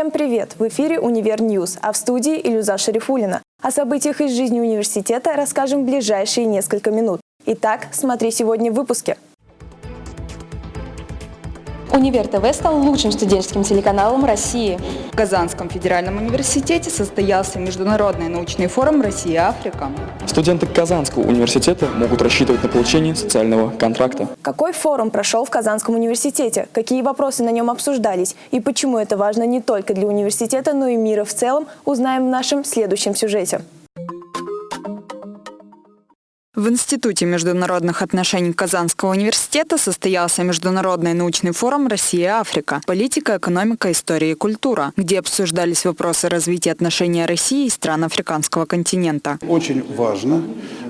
Всем привет! В эфире «Универ News», а в студии Илюза Шарифулина. О событиях из жизни университета расскажем в ближайшие несколько минут. Итак, смотри сегодня в выпуске. Универ ТВ стал лучшим студенческим телеканалом России. В Казанском федеральном университете состоялся Международный научный форум «Россия-Африка». Студенты Казанского университета могут рассчитывать на получение социального контракта. Какой форум прошел в Казанском университете? Какие вопросы на нем обсуждались? И почему это важно не только для университета, но и мира в целом, узнаем в нашем следующем сюжете. В Институте международных отношений Казанского университета состоялся Международный научный форум «Россия-Африка. Политика, экономика, история и культура», где обсуждались вопросы развития отношений России и стран африканского континента. Очень важно,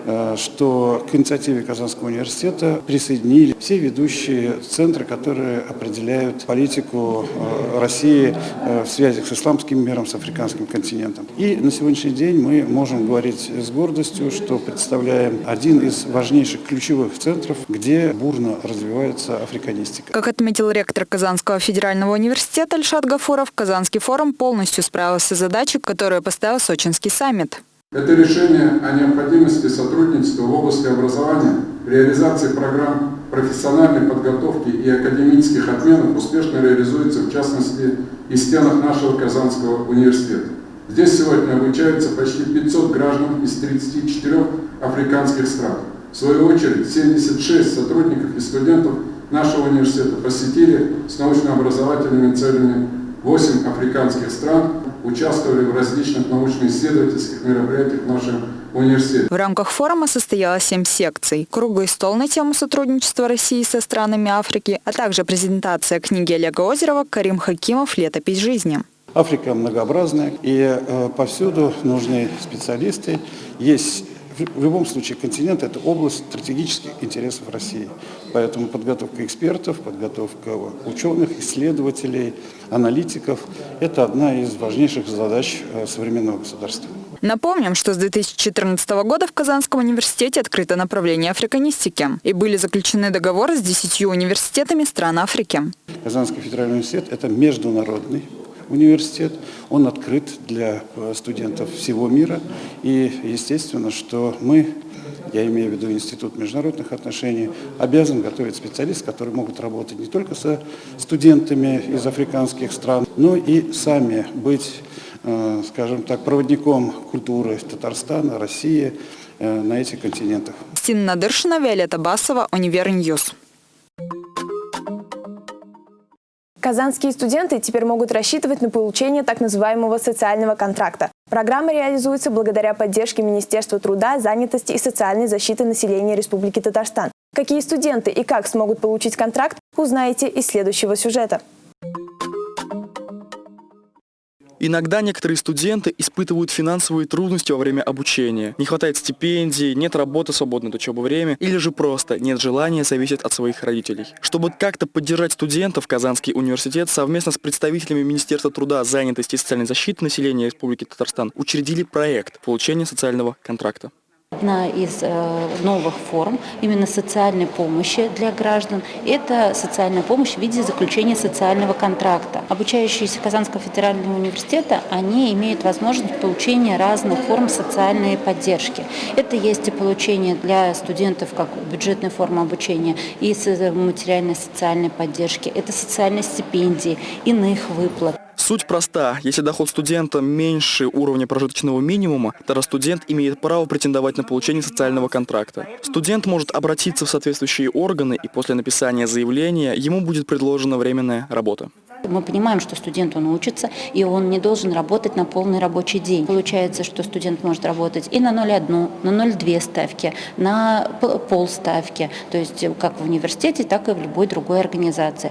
э, что к инициативе Казанского университета присоединили все ведущие центры, которые определяют политику э, России э, в связи с исламским миром, с африканским континентом. И на сегодняшний день мы можем говорить с гордостью, что представляем один из важнейших ключевых центров, где бурно развивается африканистика. Как отметил ректор Казанского федерального университета Альшат Гафуров, Казанский форум полностью справился с задачей, которую поставил Сочинский саммит. Это решение о необходимости сотрудничества в области образования, реализации программ профессиональной подготовки и академических обменов успешно реализуется, в частности, и в стенах нашего Казанского университета. Здесь сегодня обучаются почти 500 граждан из 34 африканских стран. В свою очередь, 76 сотрудников и студентов нашего университета посетили с научно-образовательными целями 8 африканских стран, участвовали в различных научно-исследовательских мероприятиях в нашем университете. В рамках форума состоялось семь секций. Круглый стол на тему сотрудничества России со странами Африки, а также презентация книги Олега Озерова «Карим Хакимов. Летопись жизни». Африка многообразная, и э, повсюду нужны специалисты. Есть в любом случае континент – это область стратегических интересов России. Поэтому подготовка экспертов, подготовка ученых, исследователей, аналитиков – это одна из важнейших задач э, современного государства. Напомним, что с 2014 года в Казанском университете открыто направление африканистики и были заключены договоры с 10 университетами стран Африки. Казанский федеральный университет – это международный университет. Он открыт для э, студентов всего мира. И естественно, что мы, я имею в виду Институт международных отношений, обязан готовить специалистов, которые могут работать не только со студентами из африканских стран, но и сами быть, э, скажем так, проводником культуры Татарстана, России э, на этих континентах. Кристина Надыршина, Виолетта Басова, Универ News. Казанские студенты теперь могут рассчитывать на получение так называемого социального контракта. Программа реализуется благодаря поддержке Министерства труда, занятости и социальной защиты населения Республики Татарстан. Какие студенты и как смогут получить контракт, узнаете из следующего сюжета. Иногда некоторые студенты испытывают финансовые трудности во время обучения. Не хватает стипендий, нет работы свободное от учебы время, или же просто нет желания зависеть от своих родителей. Чтобы как-то поддержать студентов, Казанский университет совместно с представителями Министерства труда, занятости и социальной защиты населения Республики Татарстан учредили проект получения социального контракта. Одна из э, новых форм именно социальной помощи для граждан – это социальная помощь в виде заключения социального контракта. Обучающиеся Казанского федерального университета, они имеют возможность получения разных форм социальной поддержки. Это есть и получение для студентов как бюджетная форма обучения, и материальной социальной поддержки, это социальные стипендии, иных выплат. Суть проста. Если доход студента меньше уровня прожиточного минимума, тогда студент имеет право претендовать на получение социального контракта. Студент может обратиться в соответствующие органы, и после написания заявления ему будет предложена временная работа. Мы понимаем, что студент он учится, и он не должен работать на полный рабочий день. Получается, что студент может работать и на 0,1, на 0,2 ставки, на полставки, то есть как в университете, так и в любой другой организации.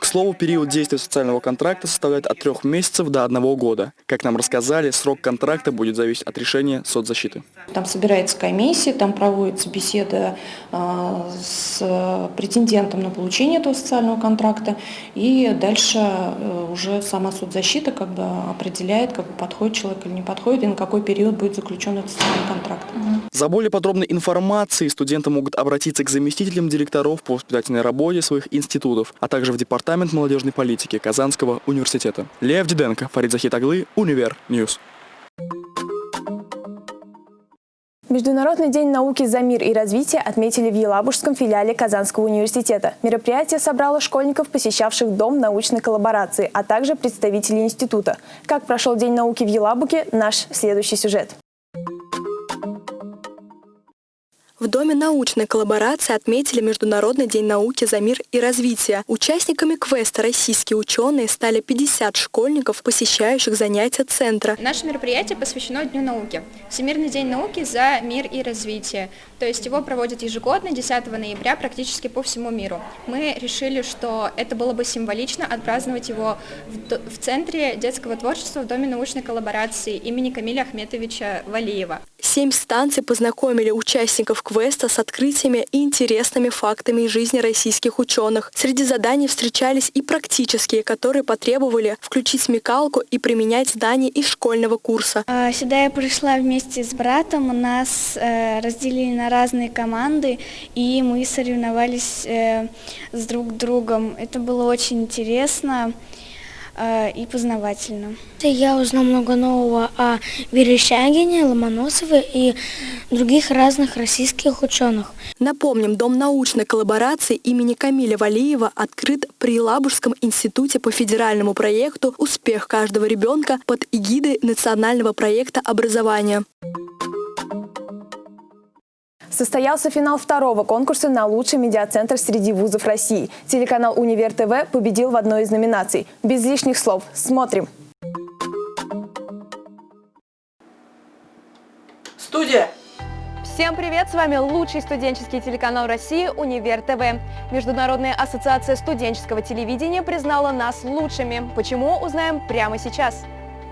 К слову, период действия социального контракта составляет от трех месяцев до одного года. Как нам рассказали, срок контракта будет зависеть от решения соцзащиты. Там собирается комиссия, там проводится беседа э, с претендентом на получение этого социального контракта, и дальше э, уже сама соцзащита как бы определяет, как бы подходит человек или не подходит, и на какой период будет заключен этот социальный контракт. За более подробной информацией студенты могут обратиться к заместителям директоров по воспитательной работе своих институтов, а также в департамент Департамент молодежной политики Казанского университета. Лев Диденко, Фарид Захитоглы, Универ News. Международный день науки за мир и развитие отметили в Елабужском филиале Казанского университета. Мероприятие собрало школьников, посещавших Дом научной коллаборации, а также представителей института. Как прошел День науки в Елабуге – наш следующий сюжет. В Доме научной коллаборации отметили Международный день науки за мир и развитие. Участниками квеста российские ученые стали 50 школьников, посещающих занятия центра. Наше мероприятие посвящено Дню науки. Всемирный день науки за мир и развитие. То есть его проводят ежегодно, 10 ноября, практически по всему миру. Мы решили, что это было бы символично отпраздновать его в, в Центре детского творчества в Доме научной коллаборации имени Камиля Ахметовича Валиева. Семь станций познакомили участников квеста с открытиями и интересными фактами из жизни российских ученых. Среди заданий встречались и практические, которые потребовали включить смекалку и применять знания из школьного курса. А, сюда я пришла вместе с братом, нас э, разделили на разные команды, и мы соревновались э, с друг другом. Это было очень интересно. Э, и познавательно. Я узнал много нового о Верещагине, Ломоносове и других разных российских ученых. Напомним, Дом научной коллаборации имени Камиля Валиева открыт при Лабужском институте по федеральному проекту «Успех каждого ребенка» под эгидой национального проекта образования. Состоялся финал второго конкурса на лучший медиацентр среди вузов России. Телеканал «Универ ТВ» победил в одной из номинаций. Без лишних слов. Смотрим. Студия! Всем привет! С вами лучший студенческий телеканал России «Универ ТВ». Международная ассоциация студенческого телевидения признала нас лучшими. Почему, узнаем прямо сейчас.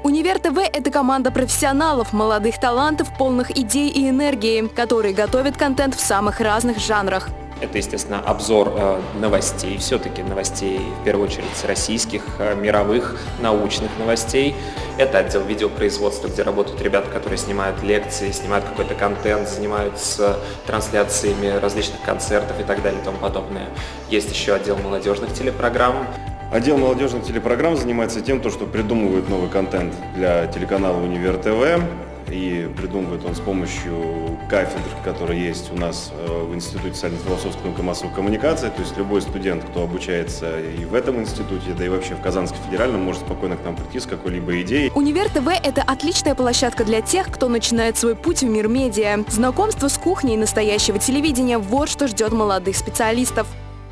Универ ТВ – это команда профессионалов, молодых талантов, полных идей и энергии, которые готовят контент в самых разных жанрах. Это, естественно, обзор э, новостей, все-таки новостей, в первую очередь, российских, э, мировых, научных новостей. Это отдел видеопроизводства, где работают ребята, которые снимают лекции, снимают какой-то контент, занимаются трансляциями различных концертов и так далее и тому подобное. Есть еще отдел молодежных телепрограмм. Отдел молодежных телепрограмм занимается тем, что придумывает новый контент для телеканала «Универ ТВ». И придумывает он с помощью кафедр, которые есть у нас э, в Институте социально-философской науки массовой коммуникации. То есть любой студент, кто обучается и в этом институте, да и вообще в Казанском федеральном, может спокойно к нам прийти с какой-либо идеей. Универ ТВ – это отличная площадка для тех, кто начинает свой путь в мир медиа. Знакомство с кухней настоящего телевидения – вот что ждет молодых специалистов.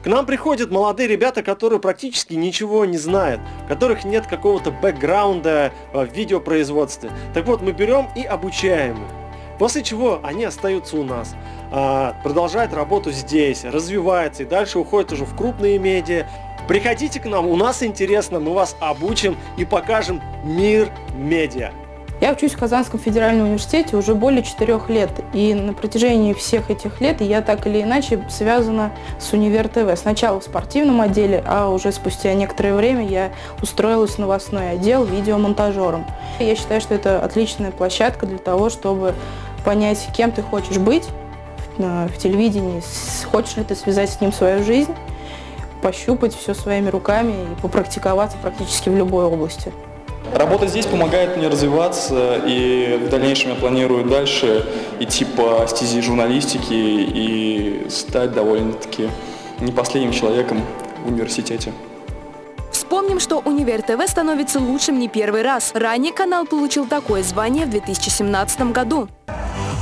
К нам приходят молодые ребята, которые практически ничего не знают, у которых нет какого-то бэкграунда в видеопроизводстве. Так вот, мы берем и обучаем их. После чего они остаются у нас, а, продолжают работу здесь, развиваются и дальше уходят уже в крупные медиа. Приходите к нам, у нас интересно, мы вас обучим и покажем мир медиа. Я учусь в Казанском федеральном университете уже более четырех лет. И на протяжении всех этих лет я так или иначе связана с Универ ТВ. Сначала в спортивном отделе, а уже спустя некоторое время я устроилась в новостной отдел видеомонтажером. Я считаю, что это отличная площадка для того, чтобы понять, кем ты хочешь быть в телевидении, хочешь ли ты связать с ним свою жизнь, пощупать все своими руками и попрактиковаться практически в любой области. Работа здесь помогает мне развиваться, и в дальнейшем я планирую дальше идти по стези журналистики и стать довольно-таки не последним человеком в университете. Вспомним, что Универ ТВ становится лучшим не первый раз. Ранее канал получил такое звание в 2017 году.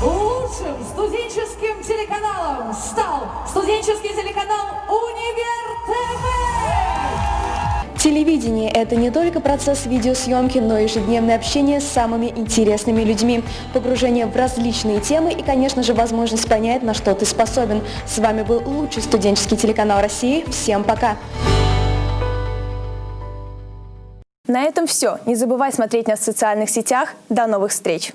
Лучшим студенческим телеканалом стал студенческий телеканал Универ ТВ. Телевидение – это не только процесс видеосъемки, но и ежедневное общение с самыми интересными людьми, погружение в различные темы и, конечно же, возможность понять, на что ты способен. С вами был лучший студенческий телеканал России. Всем пока! На этом все. Не забывай смотреть нас в социальных сетях. До новых встреч!